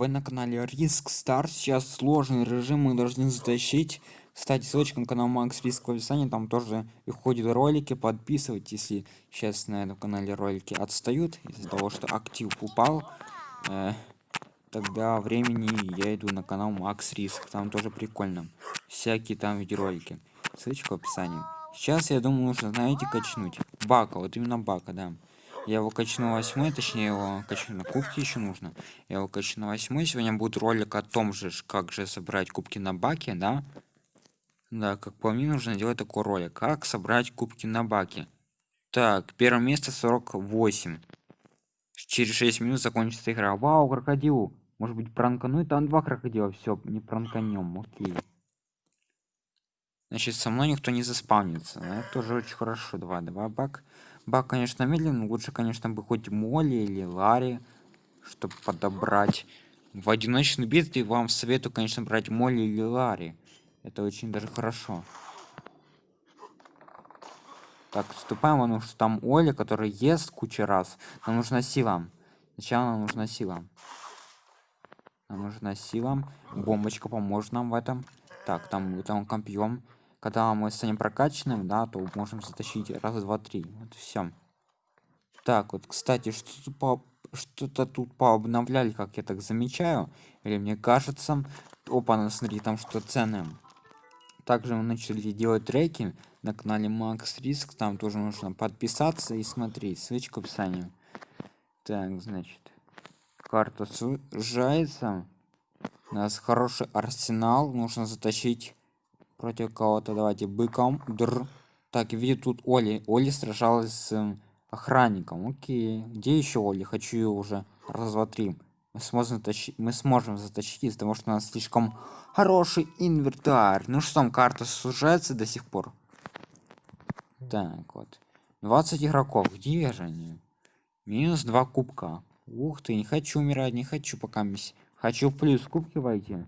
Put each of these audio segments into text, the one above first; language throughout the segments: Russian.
вы на канале Риск Стар. Сейчас сложный режим мы должны затащить. Кстати, ссылочка на канал Макс Риск в описании. Там тоже выходят ролики. Подписывайтесь, если сейчас на этом канале ролики отстают. Из-за того, что актив упал. Э, тогда времени я иду на канал Макс Риск. Там тоже прикольно. Всякие там видеоролики. Ссылочка в описании. Сейчас, я думаю, нужно, знаете, качнуть. Бака, вот именно бака, да. Я его качну восьмой, точнее его качну на кубки еще нужно. Я его качну на восьмой. Сегодня будет ролик о том же, как же собрать кубки на баке, да? Да, как по мне нужно делать такой ролик. Как собрать кубки на баке. Так, первое место 48. Через 6 минут закончится игра. Вау, крокодил. Может быть пранкануть? Там два крокодила. Все, не пранканем. Окей. Значит, со мной никто не заспавнится. Это тоже очень хорошо. Давай, давай, бак. Бак, конечно, медленно. Лучше, конечно, бы хоть Молли или Ларри, чтобы подобрать. В одиночной битве вам советую, конечно, брать Молли или Ларри. Это очень даже хорошо. Так, вступаем, потому что там Оля, который ест кучу раз. Нам нужна сила. Сначала нам нужна сила. Нам нужна сила. Бомбочка поможет нам в этом. Так, там, там компьем когда мы станем прокачанным да то можем затащить раз два три. Вот все так вот кстати что-то по что-то тут пообновляли как я так замечаю. Или мне кажется опа смотри там что ценное также мы начали делать треки на канале макс риск там тоже нужно подписаться и смотреть. Ссылочка в описании. Так значит карта сужается у нас хороший арсенал. Нужно затащить против кого-то. Давайте быком. Др. Так видит тут оли. Оли сражалась с охранником. Окей. Где еще оли? Хочу ее уже раз два три мы сможем затащить мы сможем затащить из-за того что у нас слишком хороший инвентарь. Ну что там карта сужается до сих пор? Так вот. 20 игроков. Где же они? Минус 2 кубка. Ух ты не хочу умирать не хочу пока хочу плюс кубки войти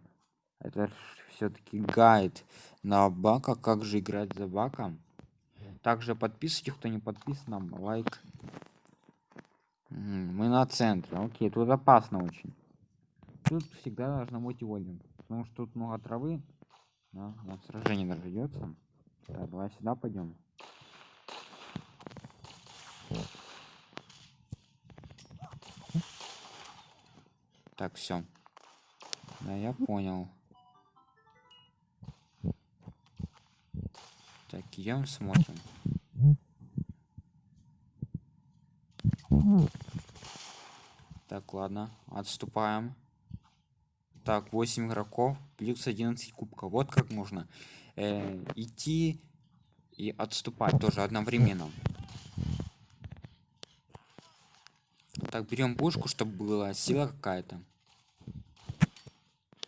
это все-таки гайд на бака. Как же играть за баком также подписывайте кто не подписан лайк. Мы на центре. Окей тут опасно очень. Тут всегда должно быть вольным потому что тут много травы. Да, на сражение даже идется так, давай сюда пойдем так все да я понял Так, идем смотрим. Так, ладно, отступаем. Так, 8 игроков, плюс 11 кубков. Вот как можно э, идти и отступать тоже одновременно. Так, берем пушку, чтобы была сила какая-то.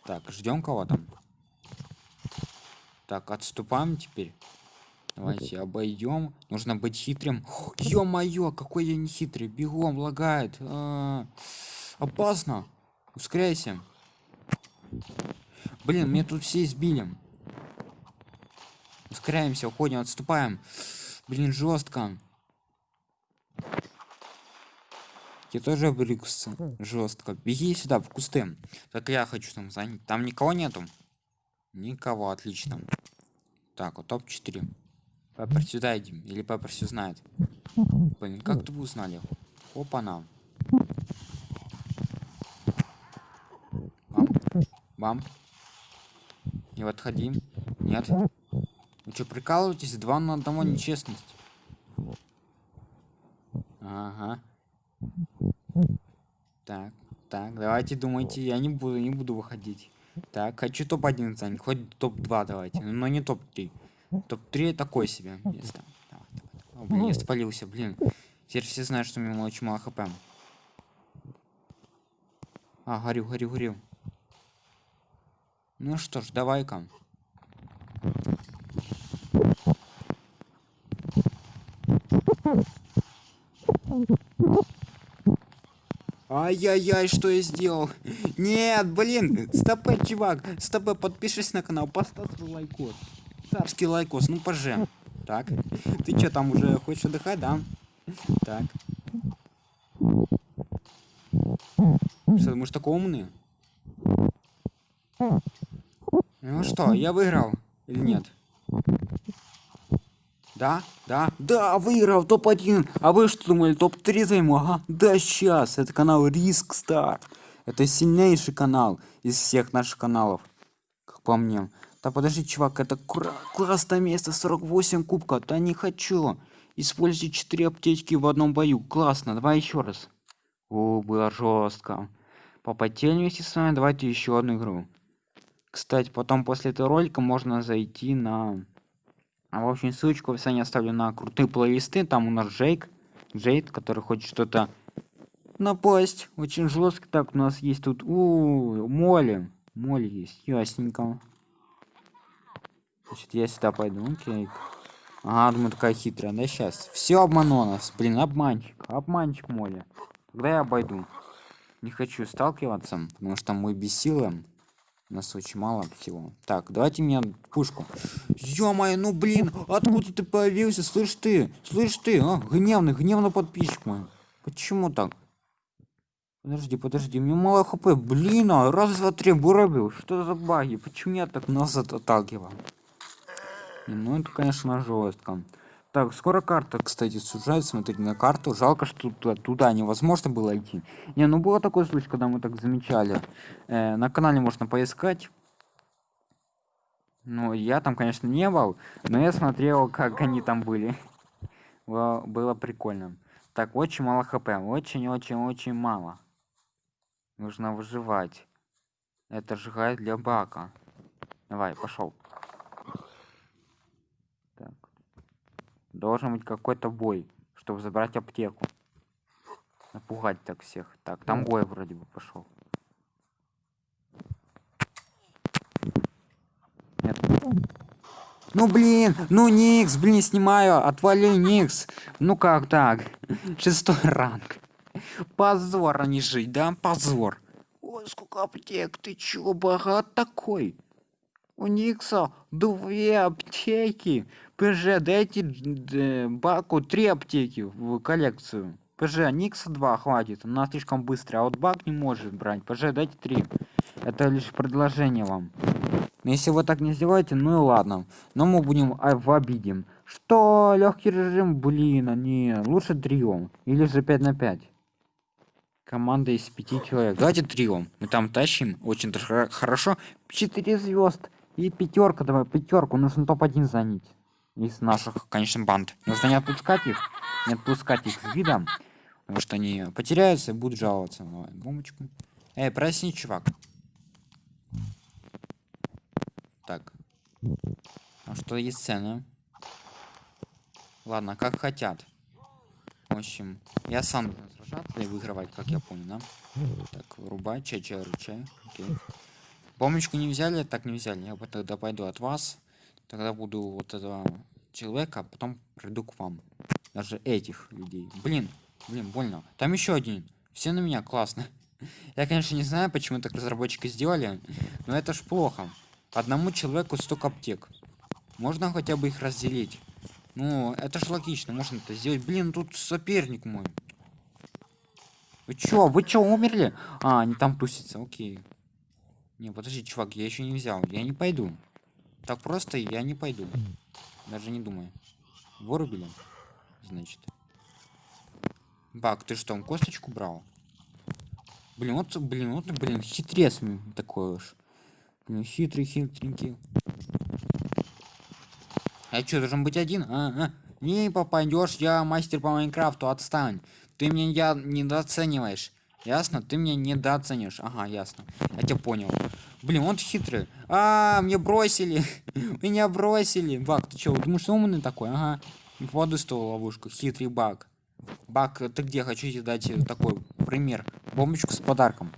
Так, ждем кого-то. Так, отступаем теперь. Давайте обойдем. Нужно быть хитрым. Ё-моё, какой я не хитрый. Бегом лагает. А -а -а. Опасно. Ускоряйся. Блин, мне тут все избили. Ускоряемся, уходим, отступаем. Блин, жестко. Я тоже брюкс жестко. Беги сюда, в кусты. Так я хочу там занять. Там никого нету. Никого, отлично. Так, вот топ-4. Пеппер, сюда идем. Или Пеппер все знает. Блин, как вы узнали? Опа, на. Бам. Бам. Не отходи. Нет. Вы что, прикалываетесь? Два на одного нечестность. Ага. Так, так, давайте думайте. Я не буду, не буду выходить. Так, хочу топ-1 занять. Хоть топ-2 давайте. Но не топ-3. Топ-3 такой себе место. Давай, давай. О, блин, я спалился, блин. Теперь все знают, что у меня очень мало хп. А, горю, горю, горю. Ну что ж, давай-ка. Ай-яй-яй, что я сделал? Нет, блин, стопэ, чувак, стопэ, подпишись на канал, поставь лайкос царский лайкос, ну пожем. Так, ты что там уже хочешь отдыхать, да? Так. Что, мы же такой умный? Ну что, я выиграл или нет? Да, да, да, выиграл топ-1. А вы что думали, топ-3 займу? Ага, да сейчас. Это канал Риск Стар. Это сильнейший канал из всех наших каналов. Как по мне. Да подожди, чувак, это классное место, 48 кубка. Да не хочу. Используйте 4 аптечки в одном бою. Классно, давай еще раз. О, было жестко. Попотели вместе с вами, давайте еще одну игру. Кстати, потом после этого ролика можно зайти на а в общем, ссылочку в описании оставлю на крутые плейлисты. Там у нас Джейк, Джейд, который хочет что-то напасть. Очень жестко. Так, у нас есть тут... У, Молли. Молли есть. Ясненько. Значит, я сюда пойду. Окей. Ага, думаю, такая хитрая. Да, сейчас. Все обмануло нас. Блин, обманщик. Обманщик Молли. Тогда я обойду. Не хочу сталкиваться, потому что мы без силы у нас очень мало всего так давайте мне пушку ё-моё ну блин откуда ты появился слышь ты слышь ты а? гневный гневный подписчик мой почему так подожди подожди мне мало хп блин а раз два три вырубил что за баги почему я так нас отталкивал ну это конечно жестко так, скоро карта, кстати, сужается. Смотрите на карту. Жалко, что туда, туда невозможно было идти. Не, ну было такой случай, когда мы так замечали. Э, на канале можно поискать. Ну, я там, конечно, не был, но я смотрел, как они там были. Было прикольно. Так, очень мало хп. Очень-очень-очень мало. Нужно выживать. Это сжигает для бака. Давай, пошел. Должен быть какой-то бой, чтобы забрать аптеку. Напугать так всех. Так, там бой вроде бы пошел. Нет. Ну блин, ну Никс, блин, снимаю, отвали Никс. Ну как так? Шестой ранг. Позор, а не жить, да? Позор. Ой, сколько аптек, ты чё, богат такой? У Никса две аптеки. ПЖ, дайте Баку три аптеки в коллекцию. ПЖ, Никса 2 хватит, она слишком быстрая, а вот Бак не может брать. ПЖ, дайте 3. Это лишь предложение вам. Но если вы так не сделаете, ну и ладно. Но мы будем а, в обиде. Что? Легкий режим? Блин, не. Лучше трио. Или же 5 на 5. Команда из 5 человек. Давайте трио. Мы там тащим. Очень хорошо. 4 звезд. И пятерка, давай, пятерку. Нужно топ-1 занять из наших, конечно, банд. Нужно не отпускать их, не отпускать их с видом, потому что они потеряются и будут жаловаться. Давай, бомбочку. Эй, просни, чувак. Так. А что есть цены? Ладно, как хотят. В общем, я сам буду сражаться и выигрывать, как я понял, да? Так, вырубай, чай, чай, ручай. Окей. Помощку не взяли, так не взяли. Я тогда пойду от вас. Тогда буду вот этого человека, а потом приду к вам. Даже этих людей. Блин, блин, больно. Там еще один. Все на меня, классно. Я, конечно, не знаю, почему так разработчики сделали, но это ж плохо. Одному человеку столько аптек. Можно хотя бы их разделить. Ну, это ж логично, можно это сделать. Блин, тут соперник мой. Вы чё, вы чё, умерли? А, они там тусятся, окей. Не, подожди, чувак, я еще не взял. Я не пойду. Так просто я не пойду. Даже не думаю. Вырубили? Значит. Бак, ты что, косточку брал? Блин, вот, блин, вот, блин, хитрец такой уж. Блин, хитрый, хитренький. А что, должен быть один? А, а. Не попадешь, я мастер по Майнкрафту, отстань. Ты меня я недооцениваешь. Ясно? Ты меня недооценишь. Ага, ясно. Я тебя понял. Блин, он хитрый. А, мне бросили. Меня бросили. Бак, ты что, думаешь, умный такой? Ага. Попаду в ловушку. Хитрый баг. Бак, ты где? Хочу тебе дать такой пример. Бомбочку с подарком.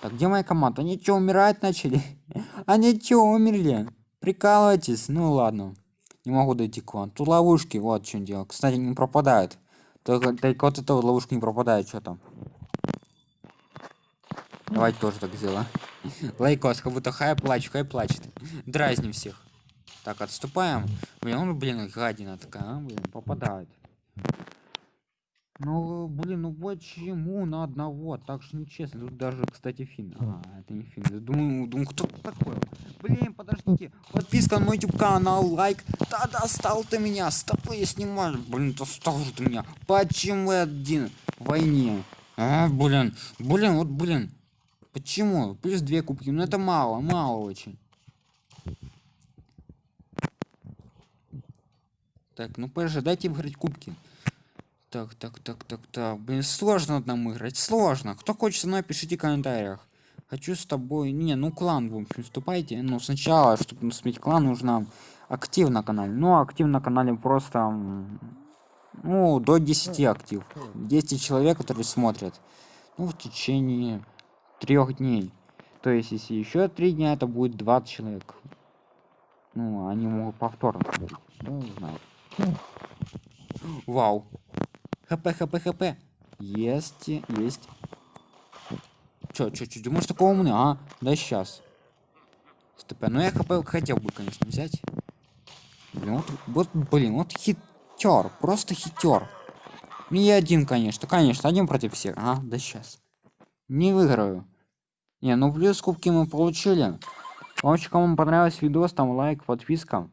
Так, где моя команда? Они что, умирать начали? Они что, умерли? Прикалывайтесь? Ну ладно. Не могу дойти к вам. Тут ловушки, вот в чем дело. Кстати, не пропадают. Только, только вот эта ловушка не пропадает, что там. Давайте тоже так сделаем. Лайкос, как будто хай плачет, хай плачет. Дразним всех. Так, отступаем. Блин, он, блин, гадина такая, а, блин, попадает. Ну, блин, ну почему на одного? Так же нечестно. Тут даже, кстати, фин. А, это не фин. Думаю, думаю, кто такой? Блин, подождите. Подписка на мой YouTube канал, лайк. Да достал ты меня. Стопы я снимаю. Блин, достал же ты меня. Почему один в войне? А, блин. Блин, вот, блин. Почему? Плюс две кубки. Ну это мало, мало очень. Так, ну подожди, дайте выиграть кубки. Так, так, так, так, так. Блин, сложно нам играть, сложно. Кто хочет со мной, пишите в комментариях. Хочу с тобой... Не, ну клан, в общем, вступайте. Ну, сначала, чтобы сменить клан, нужно актив на канале. Ну, актив на канале просто... Ну, до 10 актив. 10 человек, которые смотрят. Ну, в течение трех дней. То есть, если еще три дня, это будет 20 человек. Ну, они могут повторно. Ну, не знаю. Вау. ХП, ХП, ХП. Есть, есть. Чё, чё, чё, думаешь такого умный? А, да сейчас. СТП. Ну я ХП хотел бы, конечно, взять. Блин, вот, вот блин, вот хитер, просто хитер. Не один, конечно, конечно, один против всех. А, да сейчас. Не выиграю. Не, ну плюс кубки мы получили. Общем, кому понравился видос, там лайк, подписка.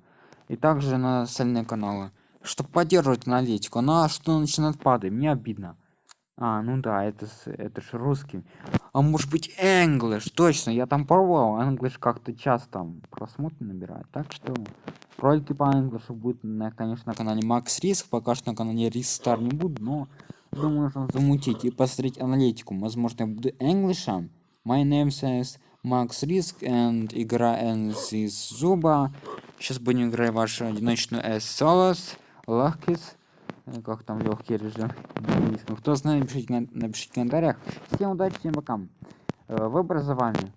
И также на остальные каналы чтобы поддерживать аналитику. Она что начинает падать, мне обидно. А, ну да, это, это же русский. А может быть English, точно, я там пробовал, English как-то часто там просмотры набирает. Так что ролики по English будет, на, конечно, на канале Max Risk, пока что на канале Risk Star не буду, но думаю, нужно замутить и посмотреть аналитику. Возможно, я буду English. My name says Max Risk and игра из зуба. Сейчас будем играть вашу одиночную S Solos легкис как там легкий режим кто знает напишите, напишите в комментариях всем удачи всем пока в образовании